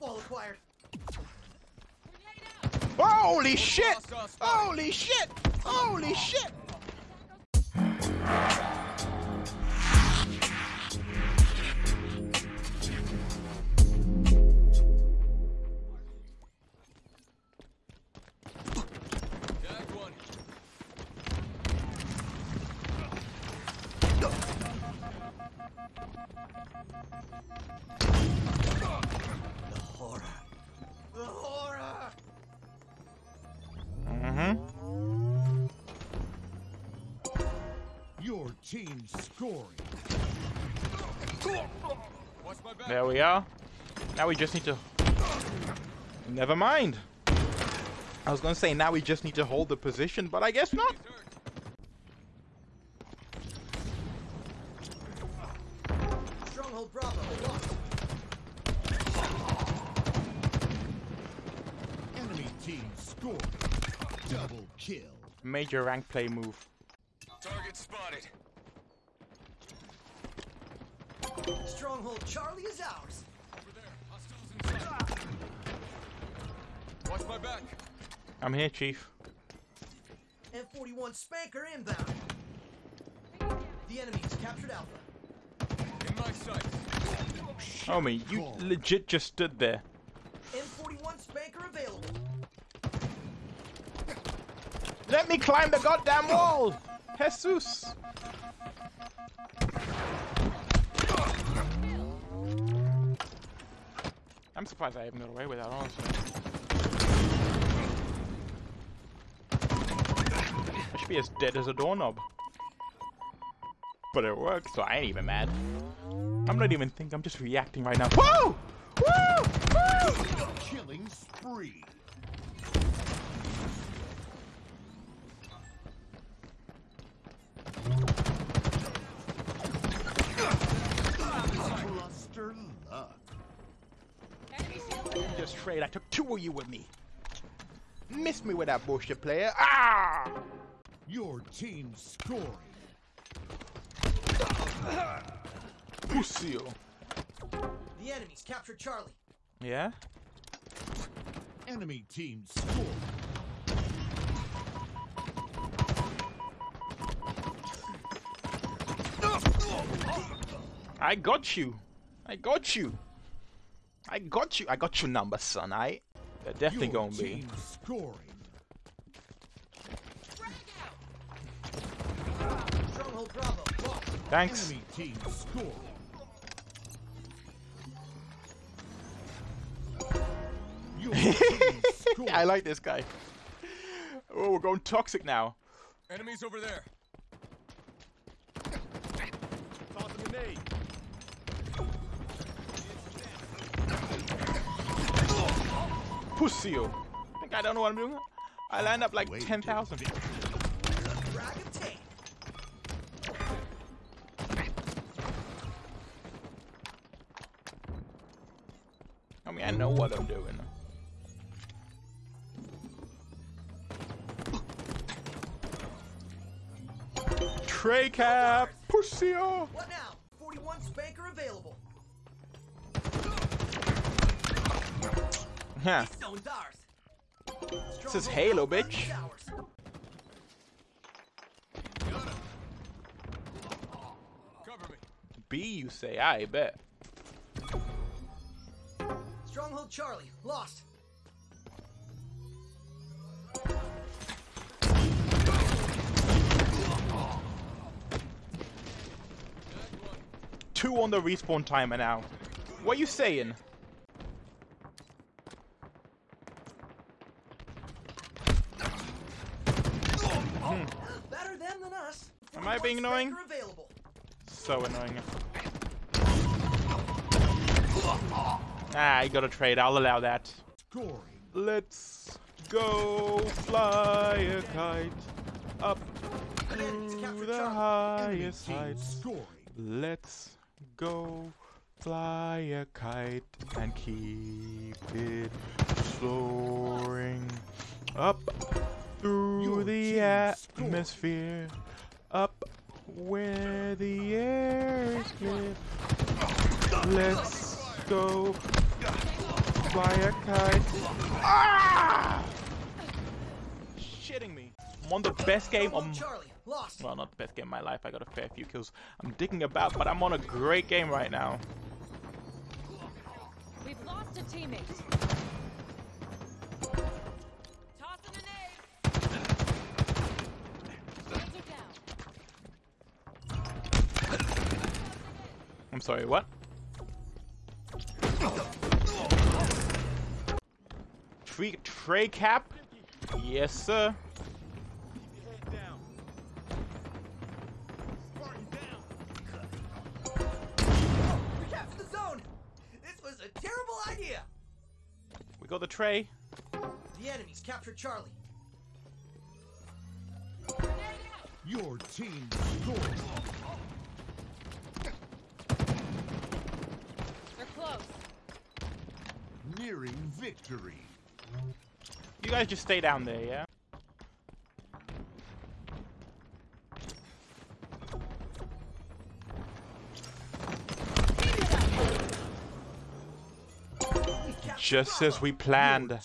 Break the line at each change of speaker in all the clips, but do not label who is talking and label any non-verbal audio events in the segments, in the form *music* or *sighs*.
Wall acquired.
Holy shit! Holy shit! Holy shit!
Team scoring.
Watch my back.
There we are. Now we just need to... Never mind. I was gonna say now we just need to hold the position, but I guess not.
Stronghold Bravo lost.
Enemy team scoring. Double kill.
Major rank play move.
Target spotted.
Stronghold Charlie is ours.
Over there. Hostiles inside. Watch my back.
I'm here, Chief.
M41 Spanker inbound. The enemy's captured Alpha.
In my sight.
Homie, you
call.
legit just stood there.
M41 Spanker available.
Let me climb the goddamn wall! Jesus! Surprised I even got away with that, honestly. I should be as dead as a doorknob. But it worked, so I ain't even mad. I'm not even thinking, I'm just reacting right now. Woo! Woo! Woo!
Killing spree.
Just trade, I took two of you with me. Miss me with that bullshit player. Ah!
Your team scoring.
Pussy.
The enemy's captured Charlie.
Yeah?
Enemy team scoring.
I got you. I got you. I got you. I got your number, son. I. They're definitely
Your
gonna be.
team scoring.
Stronghold Bravo lost.
Thanks.
Enemy team scoring. *laughs* Team scoring.
I like this guy. Oh, we're going toxic now.
Enemies over there.
Pussy. Think I don't know what I'm doing? I land up like 10,000.
Dragon.
I mean, I know what I'm doing. Tray cap. Pussy. Huh. This is Halo, bitch.
is ours.
Cover me.
B, you say? I bet.
Stronghold Charlie lost.
Two on the respawn timer now. What are you saying? Being annoying? So annoying. Ah, you gotta trade. I'll allow that. Let's go fly a kite up to the highest heights. Let's go fly a kite and keep it soaring up through the atmosphere, where the air is clear. Let's go fly a kite. Ah! Shitting me. I'm on the best game
Stronghold
on.
Charlie, lost.
Well, not the best game of my life. I got a fair few kills. I'm digging about, but I'm on a great game right now.
We've lost a teammate.
I'm sorry, what? Tree, tray cap? Yes, sir.
Keep your head down. Spartan down.
We captured the zone. This was a terrible idea.
We got the tray.
The enemies captured Charlie.
Your team scored.
They're close.
Nearing victory.
You guys just stay down there, yeah? Just as we planned.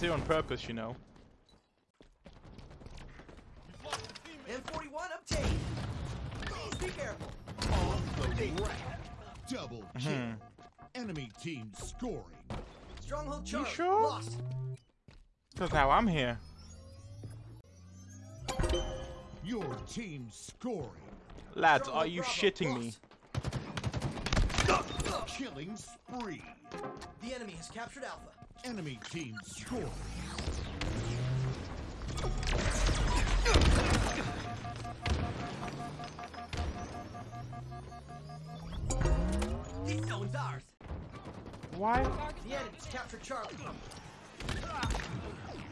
I here on purpose, you know.
We've lost a teammate.
M41 obtained. Please be careful.
Off the rack. Double kill.
Hmm.
Enemy team scoring.
Stronghold Charlie,
sure?
lost.
Because now I'm here.
Your team scoring.
Lads,
Stronghold
are you
Bravo,
shitting me?
lost.
Killing spree.
The enemy has captured Alpha.
Enemy team scoring.
This zone's ours.
Why?
The enemies captured Charlie.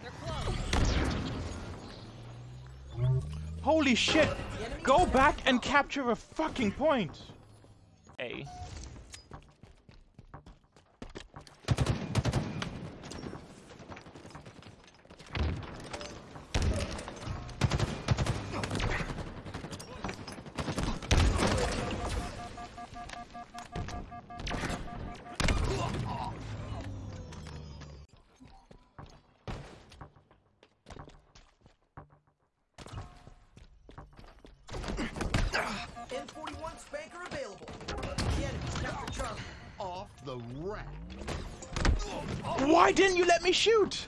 They're close.
Holy shit! Go back and capture a fucking point! A.
M41 Spanker available. The enemies captured Charlie.
Off the rack.
Why didn't you let me shoot?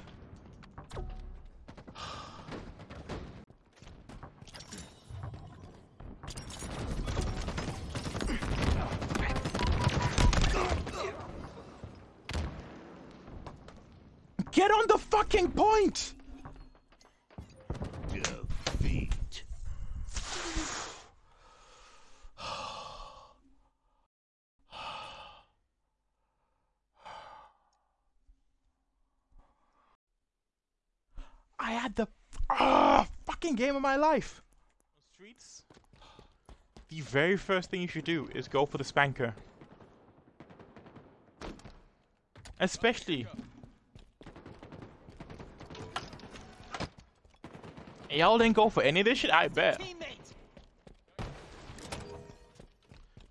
Get on the fucking point! I had the ah fucking game of my life. Streets. The very first thing you should do is go for the spanker. Especially. Y'all didn't go for any of this shit, I bet.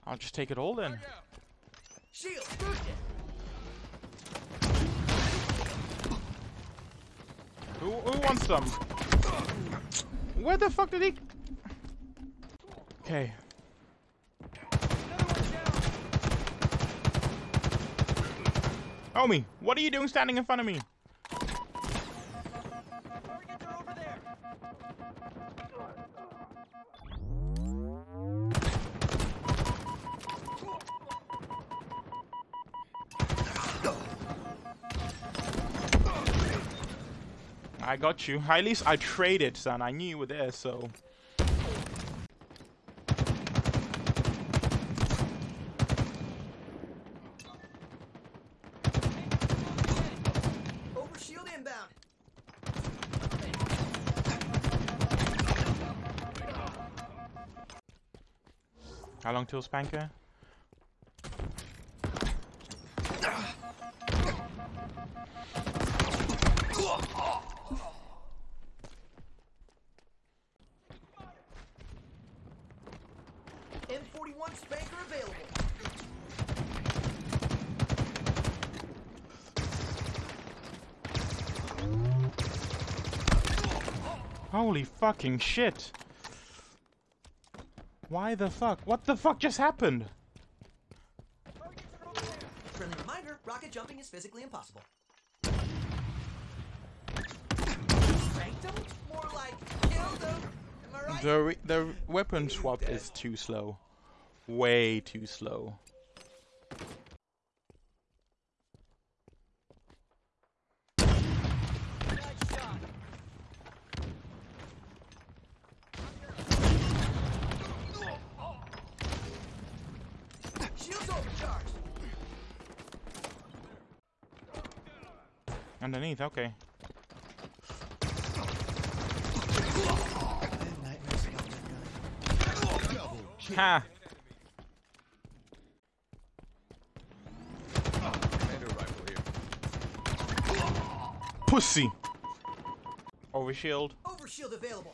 I'll just take it all then.
Shield
Who, who wants some? Where the fuck did he? Okay. Homie, what are you doing standing in front of me? I got you. At least I traded, son. I knew you were there, so.
Over shield inbound.
How long till Spanker? Spanker available. Holy fucking shit. Why the fuck? What the fuck just happened?
Friendly reminder, rocket jumping is physically impossible. Like
the, the weapon swap is too slow way too slow. Underneath, okay. Ha! pussy. Overshield.
Overshield available.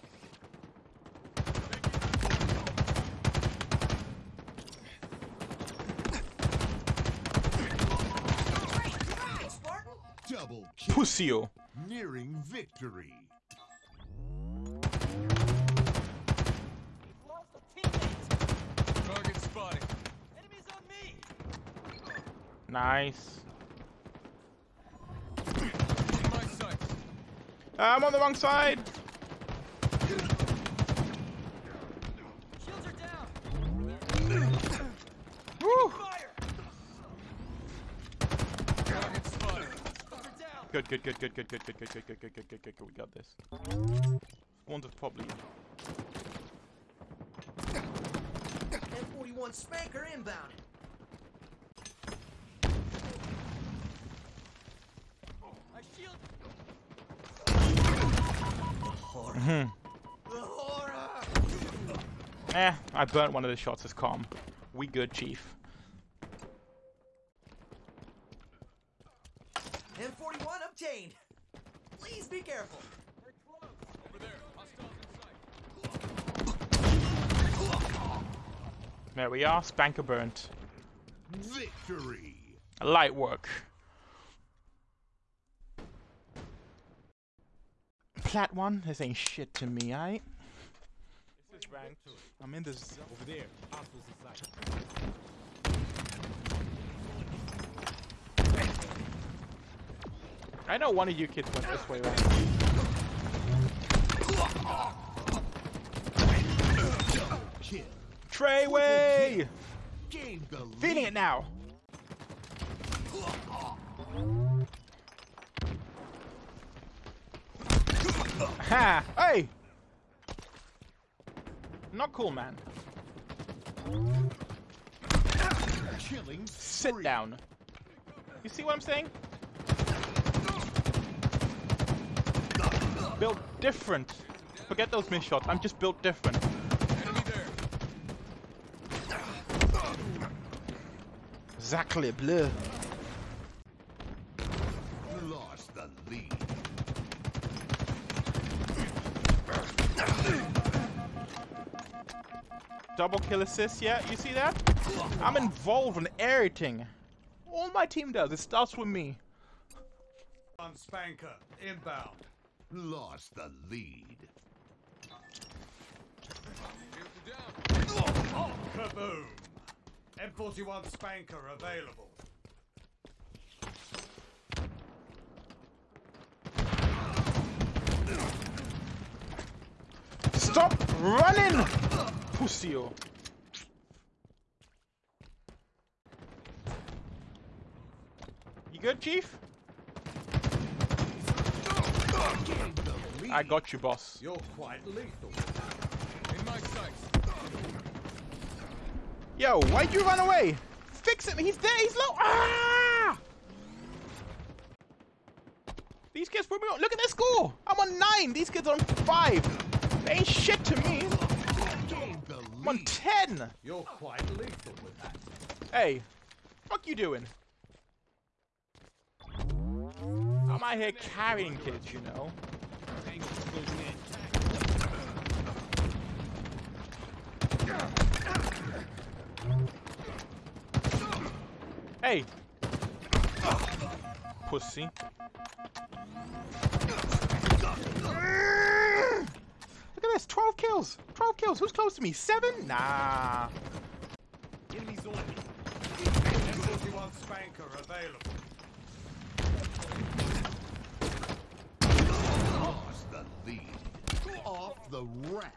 Double kill. Nearing victory.
Target spotted.
Nice. I'm on the wrong side!
Shields are down.
Woo!
Fire.
Target spotted.
They're down.
Good, good, good, good, good, good, good, good, good, good, good, good, good, good, good. We got this. One of probably.
M41 Spanker inbound. My shield. The horror.
Hmm.
The horror.
Eh, I burnt one of the shots as calm. We good, Chief.
M41 obtained. Please be careful.
Over there. Hostiles in sight.
There we are, Spanker burnt.
Victory.
Light work. Plat one, this ain't shit to me, aight? This is ranked. I'm in this zone.
Over there. Hostiles in.
I know one of you kids went this way, right? Treyway!
Gain the lead.
Feeding it now! Ha! *laughs* Hey! Not cool, man.
Killing
Sit
spree.
down. You see what I'm saying? Built different. Forget those missed shots. I'm just built different. Exactly, bleu. Double kill assist, yeah? You see that? I'm involved in everything. All my team does. It starts with me.
On Spanker. Inbound.
Lost the lead.
Shields are.
Kaboom. M41 Spanker available.
Stop running! Pussyo. You good, Chief?
Gain the lead.
I got you, boss.
You're quite lethal.
In my sights.
Yo, why'd you run away? Fix him! He's there! He's low! Ah! These kids put me on. Look at their score! I'm on nine! These kids are on five! They ain't shit to me! I'm on ten!
You're quite lethal with that.
Hey, fuck you doing? I'm out here carrying kids, you know.
Tango closing in.
Hey! Pussy. this. 12 kills. 12 kills. Who's close to me? Seven? Nah.
Enemies on me.
M41 Spanker available.
Lost the lead. Off the rack.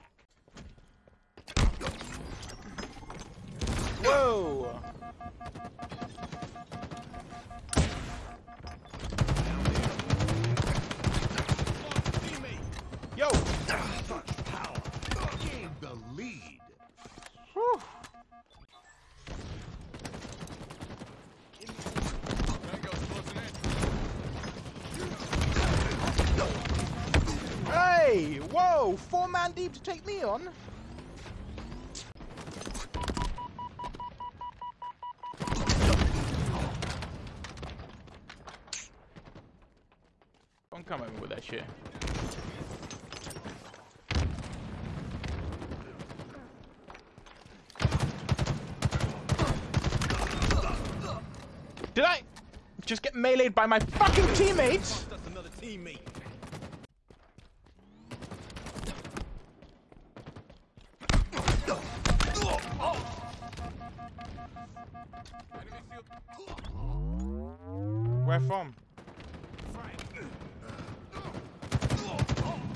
Whoa. Four man deep to take me on? Don't come at me with that shit. Did I just get meleeed by my fucking teammates?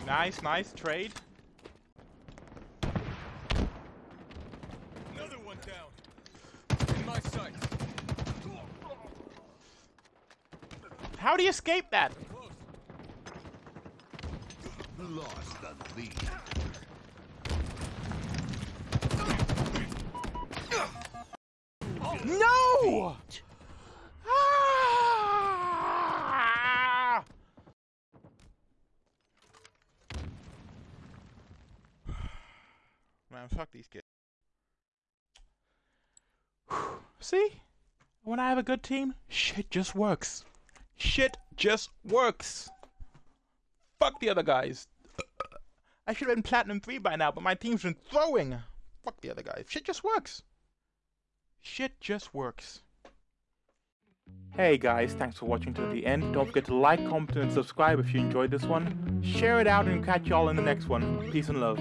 Nice, nice trade.
Another one down. In my sights.
How do you escape that?
Close.
Lost the lead.
No! Man, fuck these kids. *sighs* See? When I have a good team, shit just works. Shit just works. Fuck the other guys. *coughs* I should have been platinum 3 by now, but my team's been throwing. Fuck the other guys. Shit just works. Shit just works. Hey guys, thanks for watching to the end. Don't forget to like, comment, and subscribe if you enjoyed this one. Share it out and catch y'all in the next one. Peace and love.